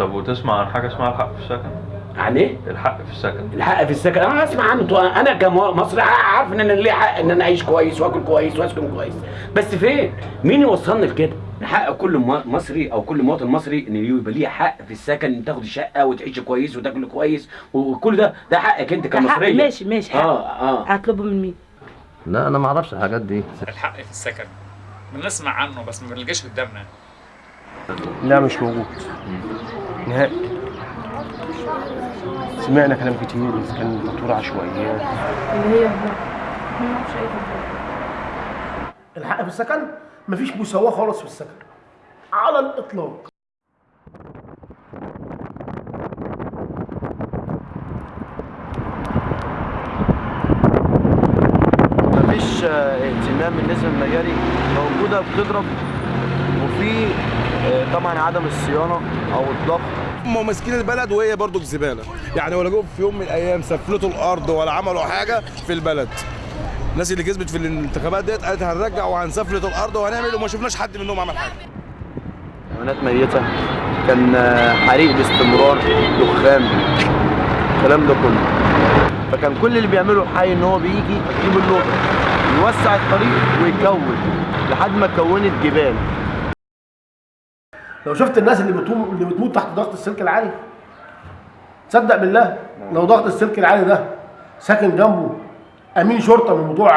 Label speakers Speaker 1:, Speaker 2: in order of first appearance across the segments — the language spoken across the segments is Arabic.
Speaker 1: طب وتسمع عن حاجة اسمها الحق في السكن؟
Speaker 2: عن إيه؟
Speaker 1: الحق في السكن.
Speaker 2: الحق في السكن. أنا أسمع عنه. أنا كمصري عارف إن أنا ليه حق إن أنا أعيش كويس وآكل كويس وأسكن كويس. بس فين؟ مين يوصلني لكده؟ حق كل مصري أو كل مواطن مصري إن يبقى ليه حق في السكن ان تاخد شقة وتعيش كويس وتاكل كويس وكل ده. ده حقك
Speaker 3: أنت
Speaker 2: كمصرية.
Speaker 3: ماشي ماشي. حق.
Speaker 2: آه آه.
Speaker 3: هطلبه من مين؟
Speaker 4: لا أنا ما أعرفش الحاجات دي.
Speaker 5: الحق في السكن. بنسمع عنه بس ما بنلقاش قدامنا.
Speaker 6: لا مش موجود. نهائي. سمعنا كلام كتير بس كان دكتور عشوائيات
Speaker 3: اللي هي
Speaker 7: الحق في السكن؟ مفيش مساواة خالص في السكن. على الإطلاق.
Speaker 4: مفيش اهتمام بالنسبة للمجاري موجودة بتضرب وفي طبعا عدم الصيانة أو الضغط
Speaker 8: هم ماسكين البلد وهي برضو الزباله يعني ولا جم في يوم من الأيام سفلتوا الأرض ولا عملوا حاجة في البلد. الناس اللي كسبت في الانتخابات ديت قالت هنرجع وهنسفلت الأرض وهنعمل وما شفناش حد منهم عمل حاجة.
Speaker 4: حيوانات ميتة. كان آه، حريق باستمرار دخان. الكلام ده كله. فكان كل اللي بيعمله الحي إن هو بيجي يجيب اللوطه يوسع الطريق ويكون لحد ما كونت جبال.
Speaker 7: لو شفت الناس اللي بتموت اللي بتموت تحت ضغط السلك العالي. تصدق بالله لو ضغط السلك العالي ده ساكن جنبه أمين شرطة من بتوع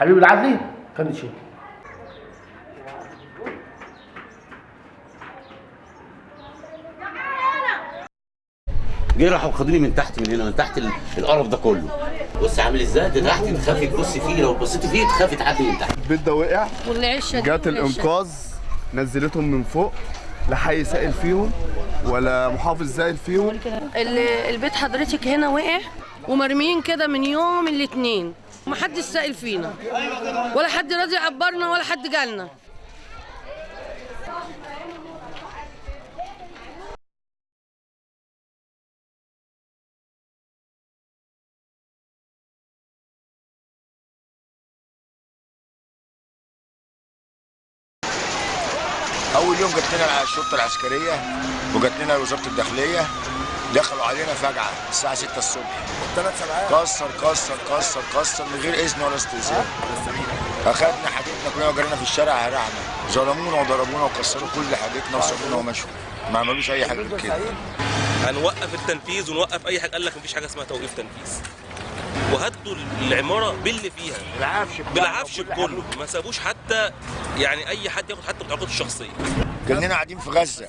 Speaker 7: حبيب العدلي كانت شيء
Speaker 2: جه راحوا خدوني من تحت من هنا من تحت ال- القرف ده كله. بص عامل إزاي؟ ده تحت تخافي تبصي فيه لو بصيتي فيه تخافي تعدي من تحت.
Speaker 8: البيت ده وقع
Speaker 9: والعشة دي
Speaker 8: جات الإنقاذ نزلتهم من فوق. لا حي سائل فيهم ولا محافظ سائل فيهم؟
Speaker 9: ال- البيت حضرتك هنا وقع ومرميين كده من يوم الاثنين ومحدش سائل فينا. ولا حد راضي يعبرنا ولا حد جالنا.
Speaker 10: أول يوم جت لنا الشرطة العسكرية وجت لنا وزارة الداخلية دخلوا علينا فجعه الساعة 6 الصبح. ثلاث سبعات؟ كسر كسر كسر كسر من غير إذن ولا استئذان. أخدنا حاجتنا كلنا وجرينا في الشارع هرعنا ظلمونا وضربونا وكسروا كل حاجتنا وسابونا ومشوا. ما عملوش أي حاجة غير كده.
Speaker 11: هنوقف التنفيذ ونوقف أي حاجة. قال لك مفيش حاجة اسمها توقيف تنفيذ. وهدوا العمارة باللي فيها.
Speaker 10: بالعفش
Speaker 11: بالعفش بكله. ما سابوش حتى يعني أي حد ياخد حتى بطاقته الشخصية.
Speaker 10: كاننا قاعدين في غزة.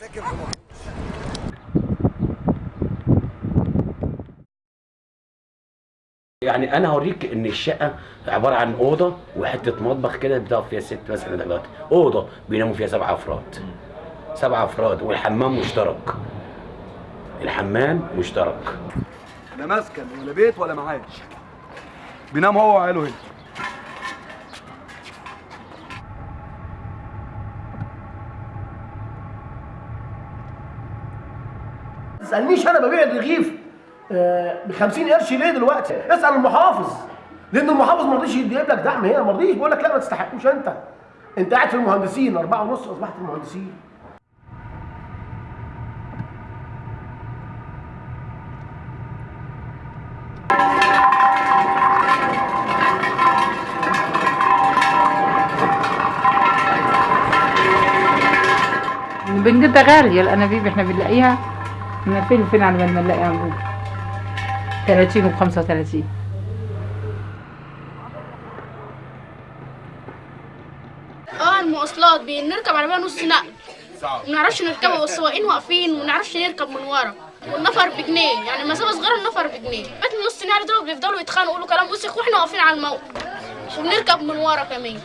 Speaker 2: يعني أنا هوريك إن الشقة عبارة عن أوضة وحتة مطبخ كده بتقف فيها ست مثلا دلوقتي أوضة بيناموا فيها سبع أفراد. سبع أفراد والحمام مشترك. الحمام مشترك.
Speaker 8: لا مسكن ولا بيت ولا معاش. بينام هو وعياله هنا.
Speaker 7: تسألنيش أنا ببيع الرغيف ب 50 قرش ليه دلوقتي؟ اسأل المحافظ لأن المحافظ ما رضيش يجيب لك دعم هنا ما رضيش. بيقول لك لا ما تستحقوش أنت. أنت قاعد في المهندسين أربعة ونص أصبحت في المهندسين.
Speaker 3: بنجيبها غالية الأنابيب إحنا بنلاقيها. من فين فين على ما نلاقيها نقول 30 و 35
Speaker 9: آه المواصلات بنركب عربيه نص نقل. ما نعرفش نركبها والسواقين واقفين وما نعرفش نركب من ورا. والنفر بجنيه يعني المسافه صغيره النفر بجنيه. من نص نقل دول بيفضلوا يتخانقوا يقولوا كلام وسخ وإحنا واقفين على الموقف. وبنركب من ورا كمان.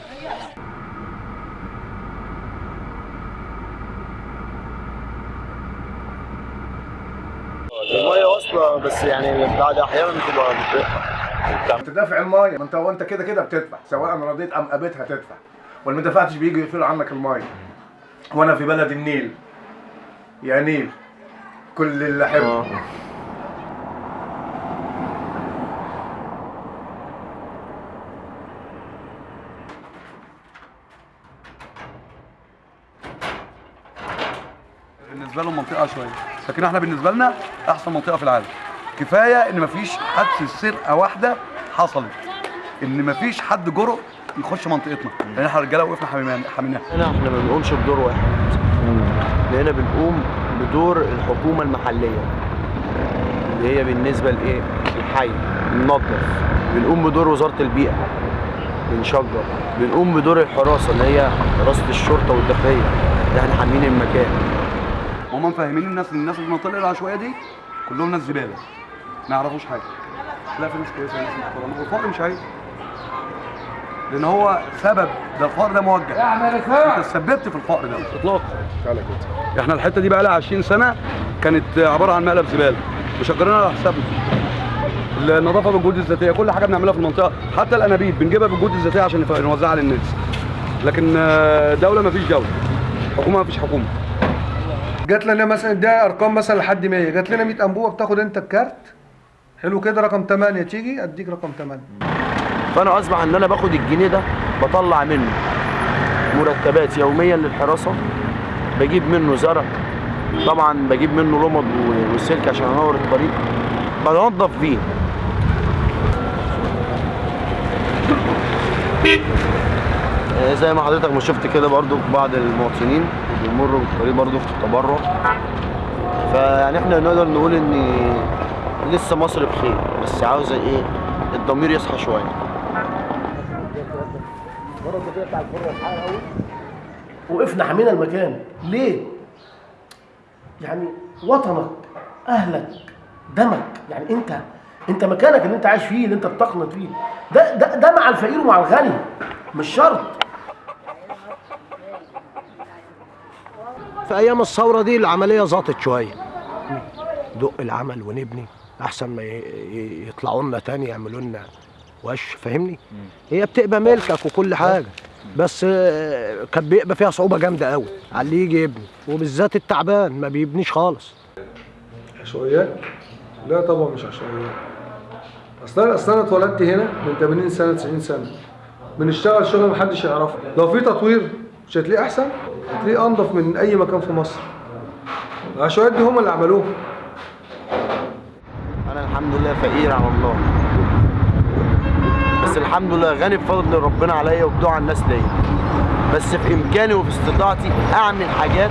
Speaker 4: واصله بس يعني بعد أحيانا بتبقى بتقطع
Speaker 8: تدافع الماية. ما انت وأنت كده كده بتدفع سواء رضيت أم ابيت هتدفع واللي ما دفعتش بيجي يقفلوا عنك الماية. وأنا في بلد النيل. يا نيل. كل اللي أحبه. بالنسبة لهم منطقة شوية.
Speaker 12: لكن إحنا بالنسبة لنا أحسن منطقة في العالم. كفاية إن مفيش حادثه سرقة واحدة حصلت. إن مفيش حد جرؤ يخش منطقتنا. لأن إحنا رجالة وقفنا حمينا- حميناها
Speaker 4: هنا إحنا ما بنقومش بدور واحد. هنا بنقوم بدور الحكومة المحلية. اللي هي بالنسبة لإيه؟ الحي بننظف بنقوم بدور وزارة البيئة. بنشجر. بنقوم بدور الحراسة اللي هي حراسة الشرطة والداخلية. اللي إحنا حامين المكان.
Speaker 12: هم مفهمين الناس ان الناس في المنطقة العشوائية دي كلهم ناس زبالة. ما يعرفوش حاجة. لا في ناس كويسة ناس محترمة. والفقر مش عيب. لأن هو سبب ده الفقر ده موجه. أنت تسببت في الفقر ده. اطلاقا إحنا الحتة دي بقى لها 20 سنة كانت عبارة عن مقلب زبالة. مشجرينها على حسابنا. النظافة بالجهود الذاتية كل حاجة بنعملها في المنطقة. حتى الأنابيب بنجيبها بالجهود الذاتية عشان نوزعها للناس. لكن آه، دولة ما فيش دولة. حكومة ما فيش حكومة.
Speaker 13: جات لنا مثلا ده أرقام مثلا لحد 100 جات لنا 100 انبوبه بتاخد أنت الكارت. حلو كده رقم 8 تيجي أديك رقم 8
Speaker 4: فأنا أصبح إن أنا باخد الجنيه ده بطلع منه. مرتبات يوميا للحراسة. بجيب منه زرع. طبعا بجيب منه لمض و- وسلك عشان أنور الطريق. بنظف بيه آه، زي ما حضرتك ما شفت كده برضو بعض المواطنين. بيمروا بالطريق برضو في التبرع. فيعني إحنا نقدر نقول إن لسه مصر بخير بس عاوزة إيه؟ الضمير يصحى شوية.
Speaker 7: وقفنا حمينا المكان. ليه؟ يعني وطنك أهلك دمك. يعني أنت أنت مكانك اللي أنت عايش فيه اللي أنت بتقنط فيه. ده ده ده مع الفقير ومع الغني. مش شرط.
Speaker 14: في أيام الثورة دي العملية زاطت شوية. دق العمل ونبني أحسن ما يطلعوا لنا تاني يعملوا لنا وش فاهمني؟ هي بتبقى ملكك وكل حاجة. بس آه، كان بيبقى فيها صعوبة جامدة قوي على اللي يجي يبني. وبالذات التعبان ما بيبنيش خالص.
Speaker 13: عشوائيات؟ لا طبعا مش عشوائيات. أصلا أصلا أنا اتولدت هنا من 80 سنة 90 سنة. بنشتغل شغل محدش يعرفه. لو في تطوير مش هتلاقيه أحسن؟ هتلاقيه أنضف من أي مكان في مصر. العشوائيات دي هم اللي عملوها.
Speaker 4: أنا الحمد لله فقير على الله. بس الحمد لله غني بفضل ربنا عليا وبدعاء الناس ليا. بس في إمكاني وفي استطاعتي أعمل حاجات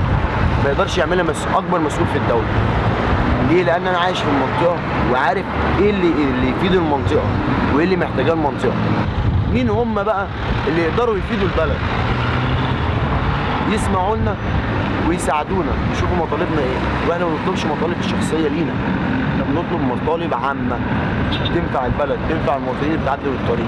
Speaker 4: ما يقدرش يعملها مس... أكبر مسؤول في الدولة. ليه؟ لأن أنا عايش في المنطقة وعارف إيه اللي اللي يفيد المنطقة وإيه اللي محتاجاه المنطقة. مين هم بقى اللي يقدروا يفيدوا البلد؟ يسمعوا لنا ويساعدونا. يشوفوا مطالبنا إيه. وإحنا ما بنطلبش مطالب الشخصية لينا. إحنا بنطلب مطالب عامة. تنفع البلد تنفع المواطنين اللي بتعدي بالطريق